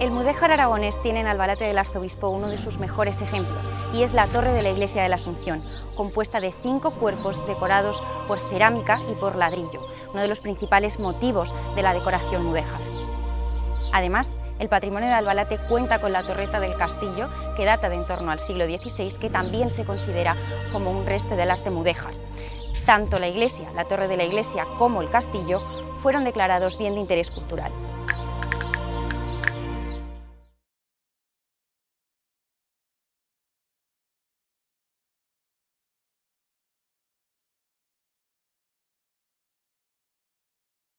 El mudéjar aragonés tiene en Albalate del Arzobispo uno de sus mejores ejemplos y es la torre de la iglesia de la Asunción, compuesta de cinco cuerpos decorados por cerámica y por ladrillo, uno de los principales motivos de la decoración mudéjar. Además, el patrimonio de Albalate cuenta con la torreta del castillo, que data de en torno al siglo XVI, que también se considera como un resto del arte mudéjar. Tanto la iglesia, la torre de la iglesia, como el castillo fueron declarados bien de interés cultural.